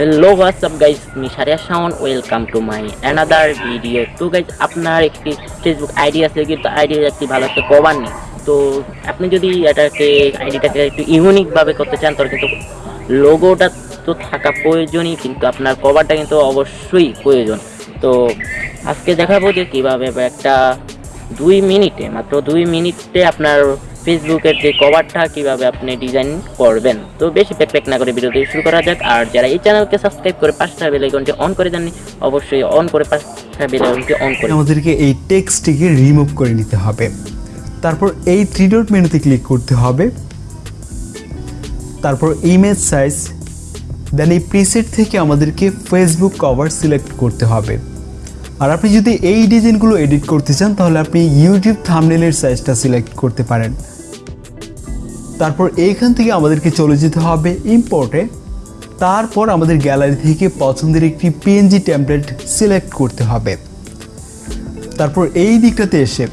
Hello WhatsApp guys আমি Sariya Shaon welcome to my another video তো guys আপনার একটি ফেসবুক আইডি আছে, কিন্তু আইডির একটি ভালো একটা কভার নেই। তো, আপনি যদি এটাকে আইডিটাকে একটু ইউনিকভাবে করতে চান, তাহলে কিন্তু লোগোটা তো থাকা প্রয়োজনই, কিন্তু আপনার কভারটা কিন্তু অবশ্যই প্রয়োজন। তো, আজকে দেখাবো যে কীভাবে একটা দুই মিনিটে, মাত্র দুই মিনিটে আপনার ফেসবুকের যে কভারটা কীভাবে আপনি ডিজাইন করবেন, তো বেশি প্যাক না করে ভিডিওটি শুরু করা যাক। আর যারা এই চ্যানেলকে সাবস্ক্রাইব করে পাঁচটা বেল আইকনটি অন করে দেননি, অবশ্যই অন করে পাঁচটা বেল আইকনটি অন করে আমাদেরকে এই টেক্সটটিকে রিমুভ করে নিতে হবে। তারপর এই থ্রি ডট মেনুতে ক্লিক করতে হবে। তারপর ইমেজ সাইজ দেন এই প্রিসেট থেকে আমাদেরকে ফেসবুক কভার সিলেক্ট করতে হবে। আর আপনি যদি এই ডিজাইনগুলো এডিট করতে চান, তাহলে আপনি ইউটিউব থামনেলের সাইজটা সিলেক্ট করতে পারেন। তারপর এইখান থেকে আমাদেরকে চলে যেতে হবে ইম্পোর্টে তারপর আমাদের গ্যালারি থেকে পছন্দের একটি পিএনজি টেমপ্লেট সিলেক্ট করতে হবে। তারপর এই দিকটাতে এসে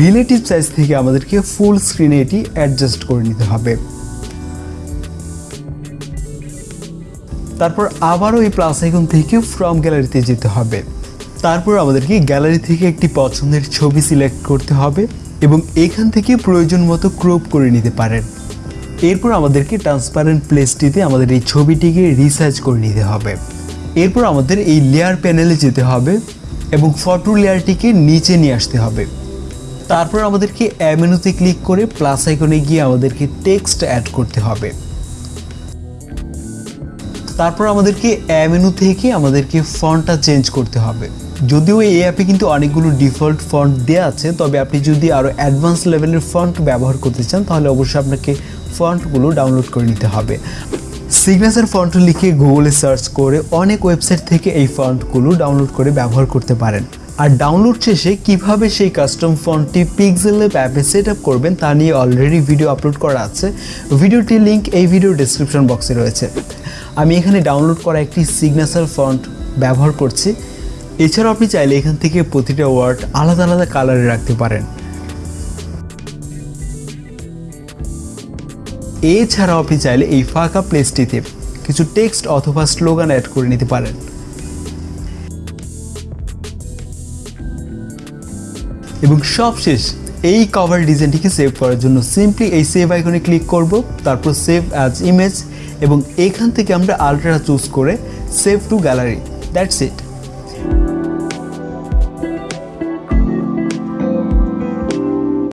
রিলেটিভ সাইজ থেকে আমাদেরকে ফুল স্ক্রিনে এটি অ্যাডজাস্ট করে নিতে হবে। তারপর আবারও এই প্লাস আইকন থেকে ফ্রম গ্যালারিতে যেতে হবে। তারপর আমাদেরকে গ্যালারি থেকে একটি পছন্দের ছবি সিলেক্ট করতে হবে এবং এখান থেকে প্রয়োজন মতো ক্রপ করে নিতে পারেন। এরপর আমাদেরকে ট্রান্সপারেন্ট প্লেসটিতে আমাদের এই ছবিটিকে রিসার্চ করে নিতে হবে। এরপর আমাদের এই লেয়ার প্যানেলে যেতে হবে এবং ফটো লেয়ারটিকে নিচে নিয়ে আসতে হবে। তারপর আমাদেরকে অ্যামেনুতে ক্লিক করে প্লাস আইকনে গিয়ে আমাদেরকে টেক্সট অ্যাড করতে হবে। তারপর আমাদেরকে অ্যামেনু থেকে আমাদেরকে ফন্টটা চেঞ্জ করতে হবে। যদিও এই অ্যাপে কিন্তু অনেকগুলো ডিফল্ট ফন্ট দেওয়া আছে, তবে আপনি যদি আরও অ্যাডভান্স লেভেলের ফন্ট ব্যবহার করতে চান, তাহলে অবশ্যই আপনাকে ফন্টগুলো ডাউনলোড করে নিতে হবে। সিগনেচার ফন্ট লিখে গুগলে সার্চ করে অনেক ওয়েবসাইট থেকে এই ফন্টগুলো ডাউনলোড করে ব্যবহার করতে পারেন। আর ডাউনলোড শেষে কীভাবে সেই কাস্টম ফন্টটি পিক্সেল অ্যাপে সেট আপ করবেন তা নিয়ে অলরেডি ভিডিও আপলোড করা আছে। ভিডিওটির লিঙ্ক এই ভিডিও ডিসক্রিপশন বক্সে রয়েছে। আমি এখানে ডাউনলোড করা একটি সিগনেচার ফন্ট ব্যবহার করছি। এছাড়াও আপনি চাইলে এখান থেকে প্রতিটা ওয়ার্ড আলাদা আলাদা কালারে রাখতে পারেন। এছাড়াও আপনি চাইলে এই ফাঁকা প্লেসটিতে কিছু টেক্সট অথবা স্লোগান অ্যাড করে নিতে পারেন। এবং সবশেষ এই কভার ডিজাইনটিকে সেভ করার জন্য সিম্পলি এই সেভ আইকনে ক্লিক করব, তারপর সেভ অ্যাজ ইমেজ এবং এখান থেকে আমরা আলট্রা চুজ করে save to gallery that's it